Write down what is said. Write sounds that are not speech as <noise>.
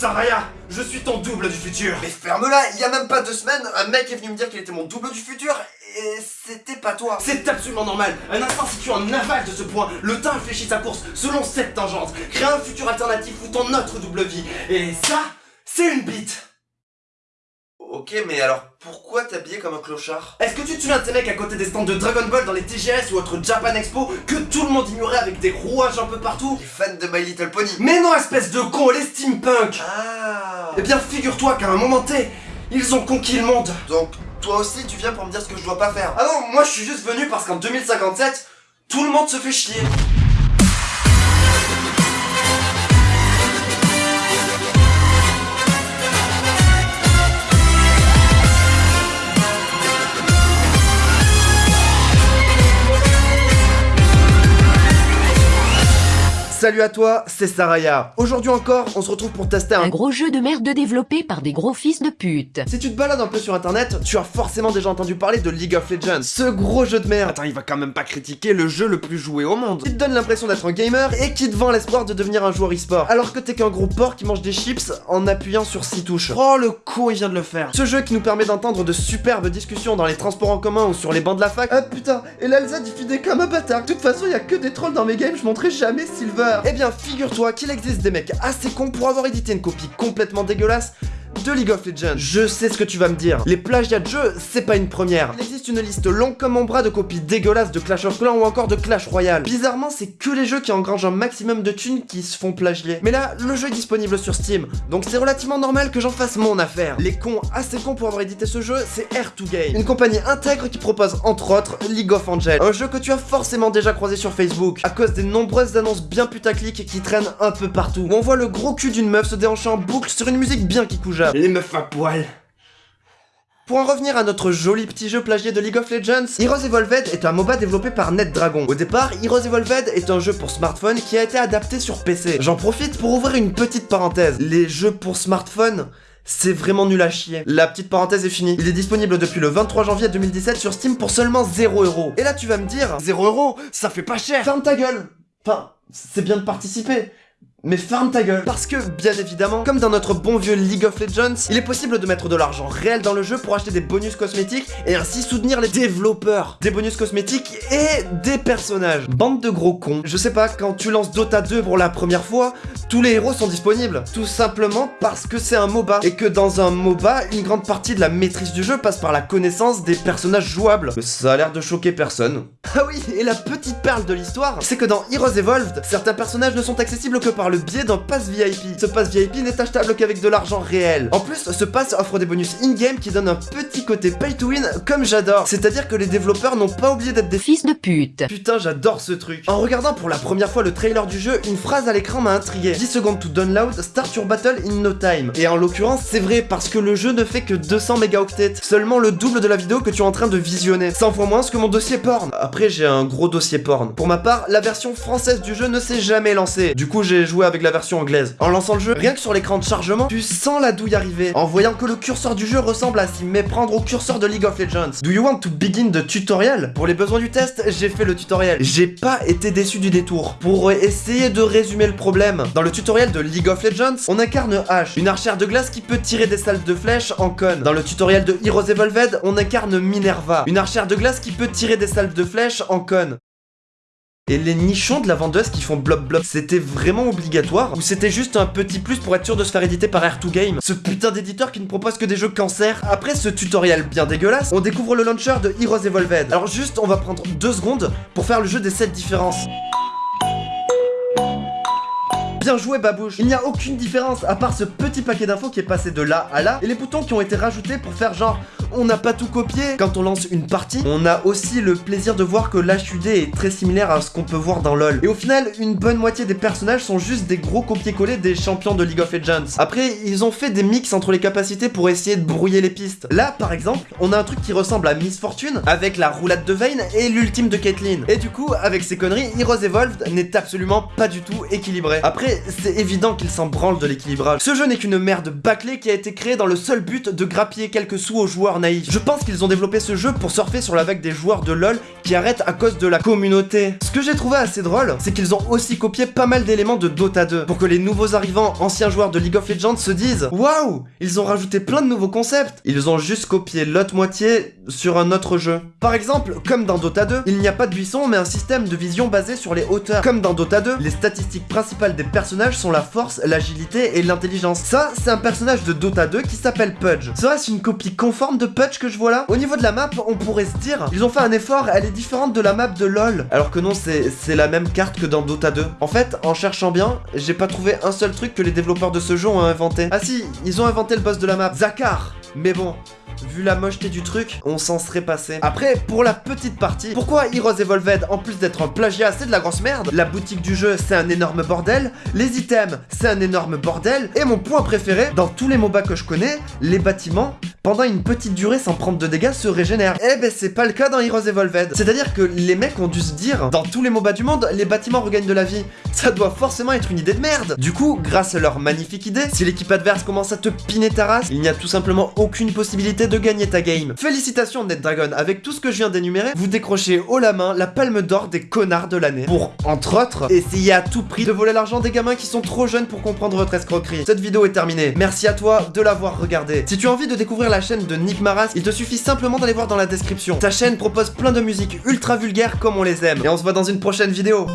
Saraya, je suis ton double du futur Mais ferme-la, il y a même pas deux semaines, un mec est venu me dire qu'il était mon double du futur, et c'était pas toi. C'est absolument normal Un instant situé en aval de ce point, le temps infléchit sa course selon cette tangente, crée un futur alternatif ou ton autre double vie. Et ça, c'est une bite Ok, mais alors pourquoi t'habiller comme un clochard? Est-ce que tu te souviens de ces mecs à côté des stands de Dragon Ball dans les TGS ou autres Japan Expo que tout le monde ignorait avec des rouages un peu partout? Les fans de My Little Pony. Mais non, espèce de con, les steampunk. Ah. Eh bien, figure-toi qu'à un moment T, ils ont conquis le monde. Donc, toi aussi, tu viens pour me dire ce que je dois pas faire. Ah non, moi je suis juste venu parce qu'en 2057, tout le monde se fait chier Salut à toi, c'est Saraya. Aujourd'hui encore, on se retrouve pour tester un Un gros jeu de merde développé par des gros fils de pute. Si tu te balades un peu sur internet, tu as forcément déjà entendu parler de League of Legends. Ce gros jeu de merde. Attends, il va quand même pas critiquer le jeu le plus joué au monde. Qui te donne l'impression d'être un gamer et qui te vend l'espoir de devenir un joueur e-sport. Alors que t'es qu'un gros porc qui mange des chips en appuyant sur 6 touches. Oh le con, il vient de le faire. Ce jeu qui nous permet d'entendre de superbes discussions dans les transports en commun ou sur les bancs de la fac. Ah putain, et l'Alza diffusait comme un bâtard. De toute façon, il y a que des trolls dans mes games, je montrerai jamais Silver. Eh bien, figure-toi qu'il existe des mecs assez cons pour avoir édité une copie complètement dégueulasse de League of Legends. Je sais ce que tu vas me dire. Les plagiats de jeux, c'est pas une première. Il existe une liste longue comme mon bras de copies dégueulasses de Clash of Clans ou encore de Clash Royale. Bizarrement, c'est que les jeux qui engrangent un maximum de thunes qui se font plagier. Mais là, le jeu est disponible sur Steam, donc c'est relativement normal que j'en fasse mon affaire. Les cons assez cons pour avoir édité ce jeu, c'est Air2Game, une compagnie intègre qui propose entre autres League of Angels, un jeu que tu as forcément déjà croisé sur Facebook, à cause des nombreuses annonces bien putaclic qui traînent un peu partout, où on voit le gros cul d'une meuf se déhancher en boucle sur une musique bien qui Les meufs à poil. Pour en revenir à notre joli petit jeu plagié de League of Legends, Heroes Evolved est un MOBA développé par NetDragon. Au départ, Heroes Evolved est un jeu pour smartphone qui a été adapté sur PC. J'en profite pour ouvrir une petite parenthèse. Les jeux pour smartphone, c'est vraiment nul à chier. La petite parenthèse est finie. Il est disponible depuis le 23 janvier 2017 sur Steam pour seulement 0€. Et là tu vas me dire, 0€, ça fait pas cher. Ferme ta gueule. Enfin, c'est bien de participer. Mais ferme ta gueule Parce que, bien évidemment, comme dans notre bon vieux League of Legends, il est possible de mettre de l'argent réel dans le jeu pour acheter des bonus cosmétiques et ainsi soutenir les développeurs. Des bonus cosmétiques et des personnages. Bande de gros cons. Je sais pas, quand tu lances Dota 2 pour la première fois, tous les héros sont disponibles. Tout simplement parce que c'est un MOBA. Et que dans un MOBA, une grande partie de la maîtrise du jeu passe par la connaissance des personnages jouables. Ça a l'air de choquer personne. <laughs> Ah oui, et la petite perle de l'histoire, c'est que dans Heroes Evolved, certains personnages ne sont accessibles que par le biais d'un pass VIP. Ce pass VIP n'est achetable qu'avec de l'argent réel. En plus, ce pass offre des bonus in-game qui donnent un petit côté pay to win comme j'adore. C'est-à-dire que les développeurs n'ont pas oublié d'être des Fils de pute. Putain, j'adore ce truc. En regardant pour la première fois le trailer du jeu, une phrase à l'écran m'a intrigué. 10 secondes to download, start your battle in no time. Et en l'occurrence, c'est vrai parce que le jeu ne fait que 200 mégaoctets, seulement le double de la vidéo que tu es en train de visionner. 100 fois moins que mon dossier porn. Après, j'ai un gros dossier porn. Pour ma part, la version française du jeu ne s'est jamais lancée. Du coup, j'ai joué avec la version anglaise. En lançant le jeu, rien que sur l'écran de chargement, tu sens la douille arriver. En voyant que le curseur du jeu ressemble à s'y méprendre au curseur de League of Legends. Do you want to begin the tutorial? Pour les besoins du test, j'ai fait le tutoriel. J'ai pas été déçu du détour. Pour essayer de résumer le problème, dans le tutoriel de League of Legends, on incarne H, une archère de glace qui peut tirer des salles de flèches en conne. Dans le tutoriel de Heroes Evolved, on incarne Minerva, une archère de glace qui peut tirer des salles de flèches en conne. Et les nichons de la vendeuse qui font blob blob, c'était vraiment obligatoire Ou c'était juste un petit plus pour être sûr de se faire éditer par Air2Game Ce putain d'éditeur qui ne propose que des jeux cancer. Après ce tutoriel bien dégueulasse, on découvre le launcher de Heroes Evolved. Alors juste, on va prendre deux secondes pour faire le jeu des 7 différences. Bien joué Babouche. Il n'y a aucune différence à part ce petit paquet d'infos qui est passé de là à là et les boutons qui ont été rajoutés pour faire genre on n'a pas tout copié. Quand on lance une partie, on a aussi le plaisir de voir que l'HUD est très similaire à ce qu'on peut voir dans LoL. Et au final, une bonne moitié des personnages sont juste des gros copier-coller des champions de League of Legends. Après, ils ont fait des mix entre les capacités pour essayer de brouiller les pistes. Là, par exemple, on a un truc qui ressemble à Miss Fortune avec la roulade de Vayne et l'ultime de Caitlyn. Et du coup, avec ces conneries, Heroes Evolved n'est absolument pas du tout équilibré. Après, c'est évident qu'il s'en branle de l'équilibrage. Ce jeu n'est qu'une merde bâclée qui a été créée dans le seul but de grappiller quelques sous aux joueurs Je pense qu'ils ont développé ce jeu pour surfer sur la vague des joueurs de LoL qui arrêtent à cause de la communauté. Ce que j'ai trouvé assez drôle, c'est qu'ils ont aussi copié pas mal d'éléments de Dota 2 pour que les nouveaux arrivants, anciens joueurs de League of Legends se disent Waouh Ils ont rajouté plein de nouveaux concepts. Ils ont juste copié l'autre moitié sur un autre jeu. Par exemple, comme dans Dota 2, il n'y a pas de buisson mais un système de vision basé sur les hauteurs. Comme dans Dota 2, les statistiques principales des personnages sont la force, l'agilité et l'intelligence. Ça, c'est un personnage de Dota 2 qui s'appelle Pudge. Serait-ce une copie conforme de Pudge que je vois là Au niveau de la map, on pourrait se dire, ils ont fait un effort, elle est différente de la map de LoL. Alors que non, c'est c'est la même carte que dans Dota 2. En fait, en cherchant bien, j'ai pas trouvé un seul truc que les développeurs de ce jeu ont inventé. Ah si, ils ont inventé le boss de la map, Zakar. Mais bon, Vu la mocheté du truc, on s'en serait passé. Après, pour la petite partie, pourquoi Heroes Evolved, en plus d'être un plagiat, c'est de la grosse merde? La boutique du jeu, c'est un énorme bordel. Les items, c'est un énorme bordel. Et mon point préféré, dans tous les MOBA que je connais, les bâtiments, pendant une petite durée sans prendre de dégâts, se régénèrent. Eh ben, c'est pas le cas dans Heroes Evolved. C'est-à-dire que les mecs ont dû se dire, dans tous les MOBA du monde, les bâtiments regagnent de la vie. Ça doit forcément être une idée de merde. Du coup, grâce à leur magnifique idée, si l'équipe adverse commence à te piner ta race, il n'y a tout simplement aucune possibilité de gagner ta game. Félicitations NetDragon, avec tout ce que je viens d'énumérer, vous décrochez haut la main la palme d'or des connards de l'année. Pour, entre autres, essayer à tout prix de voler l'argent des gamins qui sont trop jeunes pour comprendre votre escroquerie. Cette vidéo est terminée. Merci à toi de l'avoir regardée. Si tu as envie de la chaîne de Nick Maras, il te suffit simplement d'aller voir dans la description. Sa chaîne propose plein de musiques ultra vulgaires comme on les aime. Et on se voit dans une prochaine vidéo.